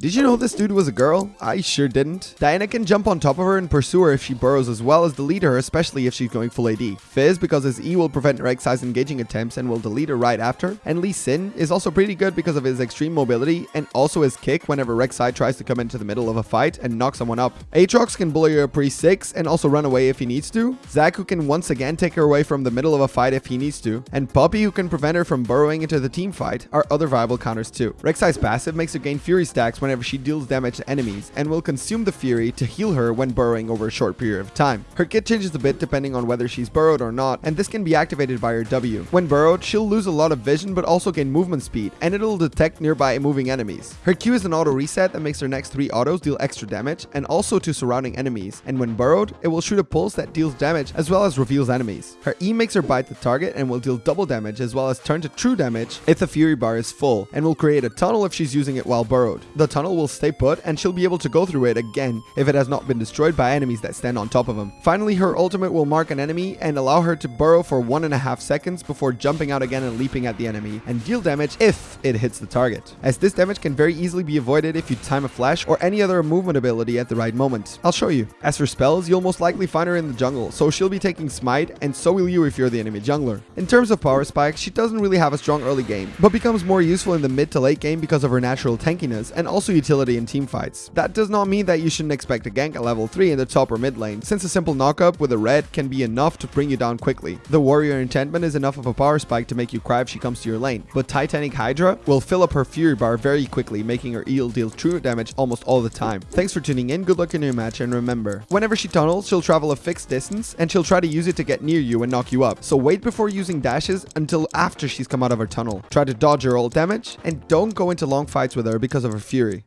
Did you know this dude was a girl? I sure didn't. Diana can jump on top of her and pursue her if she burrows as well as delete her, especially if she's going full AD. Fizz because his E will prevent Rek'Sai's engaging attempts and will delete her right after. And Lee Sin is also pretty good because of his extreme mobility and also his kick whenever Rek'Sai tries to come into the middle of a fight and knock someone up. Aatrox can bully her pre 6 and also run away if he needs to. Who can once again take her away from the middle of a fight if he needs to. And Poppy who can prevent her from burrowing into the team fight are other viable counters too. Rek'Sai's passive makes her gain Fury stacks whenever she deals damage to enemies and will consume the Fury to heal her when burrowing over a short period of time. Her kit changes a bit depending on whether she's burrowed or not and this can be activated by her W. When burrowed, she'll lose a lot of vision but also gain movement speed and it'll detect nearby moving enemies. Her Q is an auto reset that makes her next 3 autos deal extra damage and also to surrounding enemies and when burrowed, it will shoot a pulse that deals damage as well as reveals enemies. Her E makes her bite the target and will deal double damage as well as turn to true damage if the Fury bar is full and will create a tunnel if she's using it while burrowed. The tunnel will stay put and she'll be able to go through it again if it has not been destroyed by enemies that stand on top of them. Finally, her ultimate will mark an enemy and allow her to burrow for one and a half seconds before jumping out again and leaping at the enemy and deal damage if it hits the target. As this damage can very easily be avoided if you time a flash or any other movement ability at the right moment. I'll show you. As for spells, you'll most likely find her in the jungle, so she'll be taking smite and so will you if you're the enemy jungler. In terms of power spike, she doesn't really have a strong early game, but becomes more useful in the mid to late game because of her natural tankiness and also utility in team fights. That does not mean that you shouldn't expect a gank at level 3 in the top or mid lane, since a simple knockup with a red can be enough to bring you down quickly. The warrior enchantment is enough of a power spike to make you cry if she comes to your lane, but Titanic Hydra will fill up her fury bar very quickly, making her eel deal true damage almost all the time. Thanks for tuning in, good luck in your match, and remember, whenever she tunnels, she'll travel a fixed distance, and she'll try to use it to get near you and knock you up. So wait before using dashes until after she's come out of her tunnel. Try to dodge her ult damage, and don't go into long fights with her because of her fury theory.